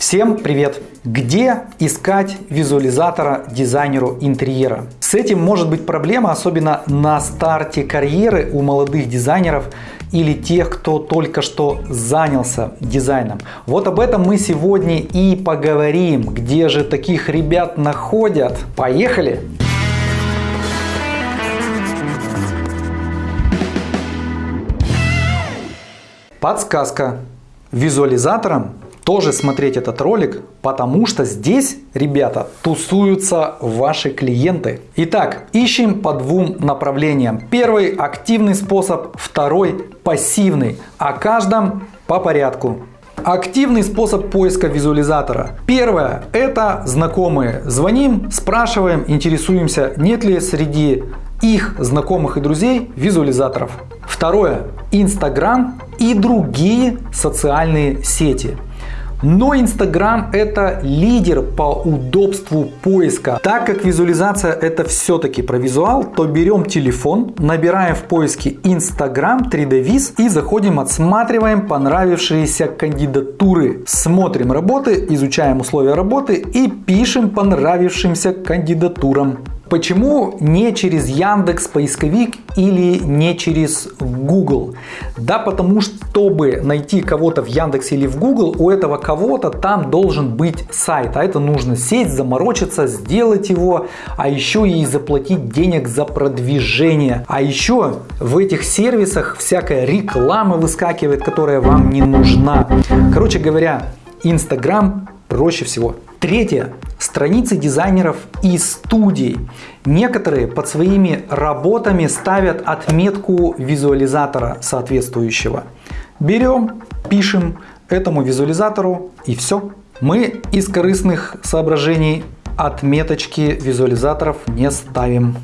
Всем привет! Где искать визуализатора дизайнеру интерьера? С этим может быть проблема, особенно на старте карьеры у молодых дизайнеров или тех, кто только что занялся дизайном. Вот об этом мы сегодня и поговорим. Где же таких ребят находят? Поехали! Подсказка. Визуализатором тоже смотреть этот ролик, потому что здесь, ребята, тусуются ваши клиенты. Итак, ищем по двум направлениям. Первый – активный способ, второй – пассивный. О каждом по порядку. Активный способ поиска визуализатора. Первое – это знакомые. Звоним, спрашиваем, интересуемся, нет ли среди их знакомых и друзей визуализаторов. Второе – Инстаграм и другие социальные сети. Но Instagram это лидер по удобству поиска. Так как визуализация это все-таки про визуал, то берем телефон, набираем в поиске Instagram 3D Viz и заходим, отсматриваем понравившиеся кандидатуры. Смотрим работы, изучаем условия работы и пишем понравившимся кандидатурам. Почему не через Яндекс поисковик или не через Google? Да потому что, чтобы найти кого-то в Яндекс или в Google, у этого кого-то там должен быть сайт. А это нужно сесть, заморочиться, сделать его, а еще и заплатить денег за продвижение. А еще в этих сервисах всякая реклама выскакивает, которая вам не нужна. Короче говоря, Инстаграм проще всего. Третье. Страницы дизайнеров и студий. Некоторые под своими работами ставят отметку визуализатора соответствующего. Берем, пишем этому визуализатору и все. Мы из корыстных соображений отметочки визуализаторов не ставим.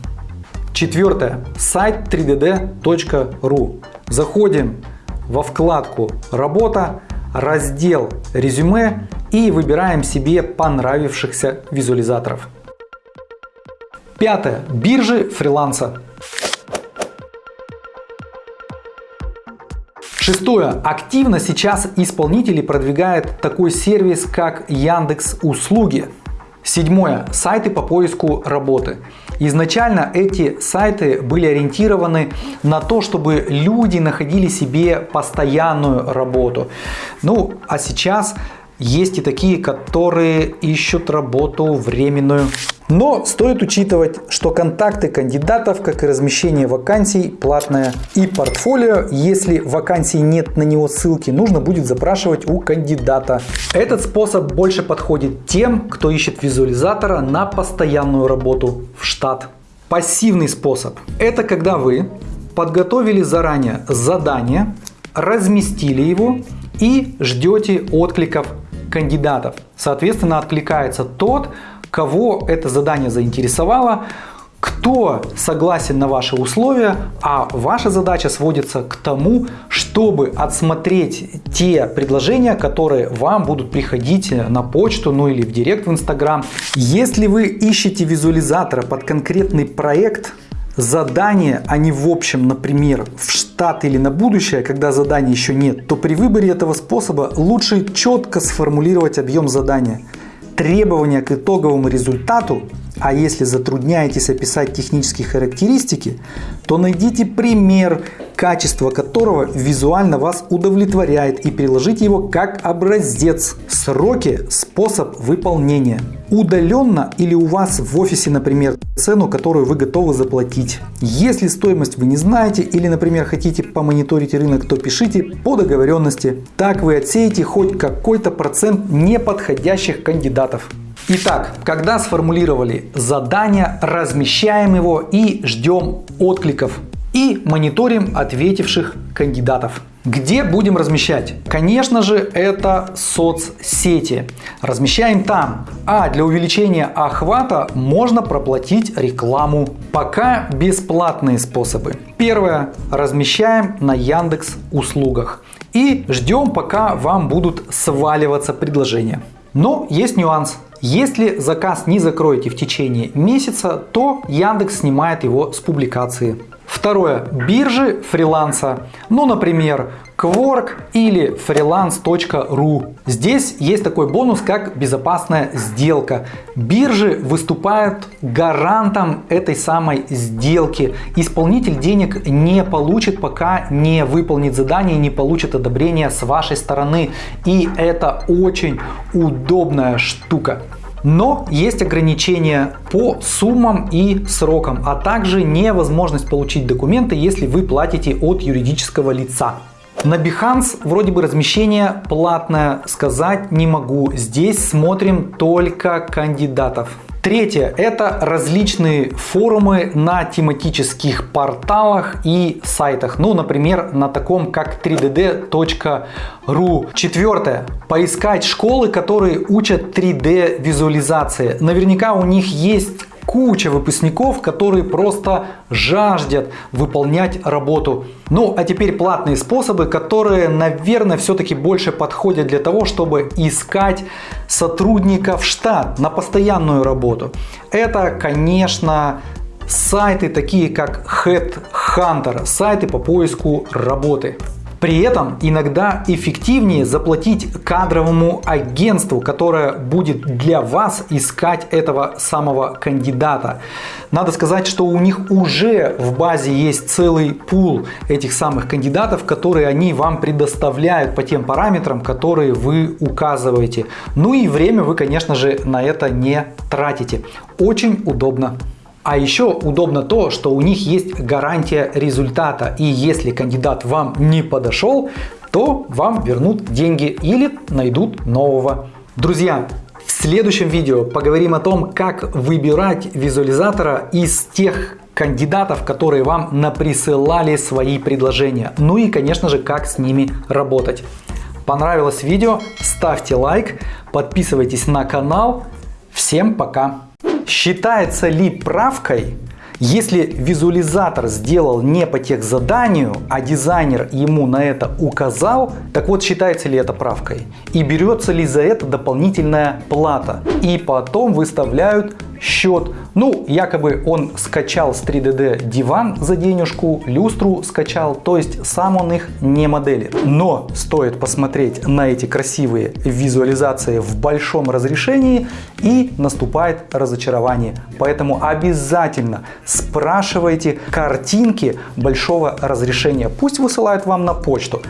Четвертое. Сайт 3dd.ru. Заходим во вкладку «Работа», раздел «Резюме» и выбираем себе понравившихся визуализаторов. Пятое. Биржи фриланса. Шестое. Активно сейчас исполнители продвигают такой сервис, как Яндекс Услуги. Седьмое. Сайты по поиску работы. Изначально эти сайты были ориентированы на то, чтобы люди находили себе постоянную работу. Ну, а сейчас есть и такие, которые ищут работу временную. Но стоит учитывать, что контакты кандидатов, как и размещение вакансий, платное. И портфолио, если вакансии нет на него ссылки, нужно будет запрашивать у кандидата. Этот способ больше подходит тем, кто ищет визуализатора на постоянную работу в штат. Пассивный способ – это когда вы подготовили заранее задание, разместили его и ждете откликов кандидатов. Соответственно, откликается тот, кого это задание заинтересовало, кто согласен на ваши условия, а ваша задача сводится к тому, чтобы отсмотреть те предложения, которые вам будут приходить на почту, ну или в директ в Инстаграм. Если вы ищете визуализатора под конкретный проект, задание, а не в общем, например, в штат или на будущее, когда задания еще нет, то при выборе этого способа лучше четко сформулировать объем задания, требования к итоговому результату, а если затрудняетесь описать технические характеристики, то найдите пример, качество которого визуально вас удовлетворяет и приложите его как образец. Сроки, способ выполнения. Удаленно или у вас в офисе, например, цену, которую вы готовы заплатить. Если стоимость вы не знаете или, например, хотите помониторить рынок, то пишите по договоренности. Так вы отсеете хоть какой-то процент неподходящих кандидатов. Итак, когда сформулировали задание, размещаем его и ждем откликов и мониторим ответивших кандидатов. Где будем размещать? Конечно же, это соцсети. Размещаем там. А для увеличения охвата можно проплатить рекламу. Пока бесплатные способы. Первое. Размещаем на Яндекс услугах. И ждем, пока вам будут сваливаться предложения. Но есть нюанс. Если заказ не закроете в течение месяца, то Яндекс снимает его с публикации. Второе. Биржи фриланса. Ну, например, Quark или freelance.ru. Здесь есть такой бонус, как безопасная сделка. Биржи выступают гарантом этой самой сделки. Исполнитель денег не получит, пока не выполнит задание, не получит одобрения с вашей стороны. И это очень удобная штука. Но есть ограничения по суммам и срокам, а также невозможность получить документы, если вы платите от юридического лица. На Behance вроде бы размещение платное, сказать не могу. Здесь смотрим только кандидатов. Третье – это различные форумы на тематических порталах и сайтах. Ну, например, на таком как 3dd.ru. Четвертое – поискать школы, которые учат 3D визуализации. Наверняка у них есть куча выпускников, которые просто жаждет выполнять работу. Ну, а теперь платные способы, которые, наверное, все-таки больше подходят для того, чтобы искать сотрудников в штат на постоянную работу. Это, конечно, сайты такие как Headhunter, сайты по поиску работы. При этом иногда эффективнее заплатить кадровому агентству, которое будет для вас искать этого самого кандидата. Надо сказать, что у них уже в базе есть целый пул этих самых кандидатов, которые они вам предоставляют по тем параметрам, которые вы указываете. Ну и время вы, конечно же, на это не тратите. Очень удобно. А еще удобно то, что у них есть гарантия результата. И если кандидат вам не подошел, то вам вернут деньги или найдут нового. Друзья, в следующем видео поговорим о том, как выбирать визуализатора из тех кандидатов, которые вам наприсылали свои предложения. Ну и, конечно же, как с ними работать. Понравилось видео? Ставьте лайк, подписывайтесь на канал. Всем пока! Считается ли правкой, если визуализатор сделал не по тех заданию, а дизайнер ему на это указал, так вот считается ли это правкой? И берется ли за это дополнительная плата? И потом выставляют счет. Ну, якобы он скачал с 3DD диван за денежку, люстру скачал, то есть сам он их не моделит. Но стоит посмотреть на эти красивые визуализации в большом разрешении и наступает разочарование. Поэтому обязательно спрашивайте картинки большого разрешения. Пусть высылают вам на почту.